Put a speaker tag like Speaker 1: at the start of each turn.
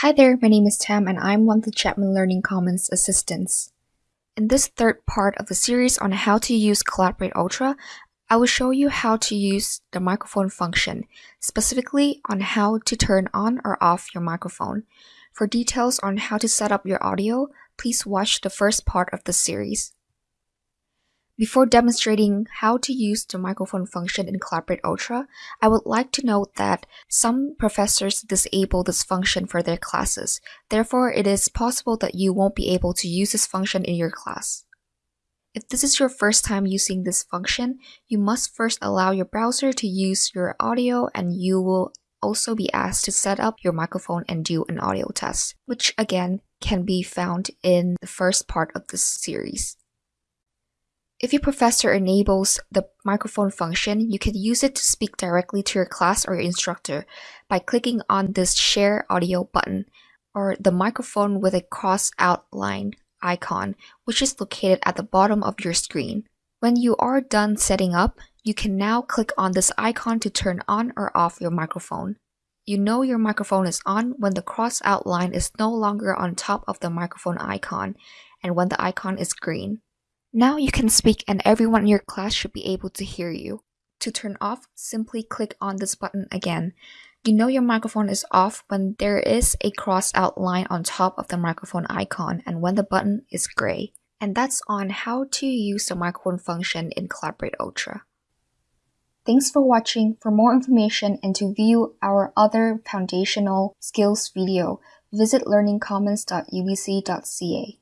Speaker 1: Hi there, my name is Tam and I'm one of the Chapman Learning Commons assistants. In this third part of the series on how to use Collaborate Ultra, I will show you how to use the microphone function, specifically on how to turn on or off your microphone. For details on how to set up your audio, please watch the first part of the series. Before demonstrating how to use the microphone function in Collaborate Ultra, I would like to note that some professors disable this function for their classes. Therefore, it is possible that you won't be able to use this function in your class. If this is your first time using this function, you must first allow your browser to use your audio and you will also be asked to set up your microphone and do an audio test, which again can be found in the first part of this series. If your professor enables the microphone function, you can use it to speak directly to your class or your instructor by clicking on this Share Audio button or the microphone with a cross outline icon, which is located at the bottom of your screen. When you are done setting up, you can now click on this icon to turn on or off your microphone. You know your microphone is on when the cross outline is no longer on top of the microphone icon and when the icon is green. Now you can speak and everyone in your class should be able to hear you. To turn off, simply click on this button again. You know your microphone is off when there is a cross out line on top of the microphone icon and when the button is gray. And that's on how to use the microphone function in Collaborate Ultra. Thanks for watching. For more information and to view our other foundational skills video, visit learningcommons.ubc.ca.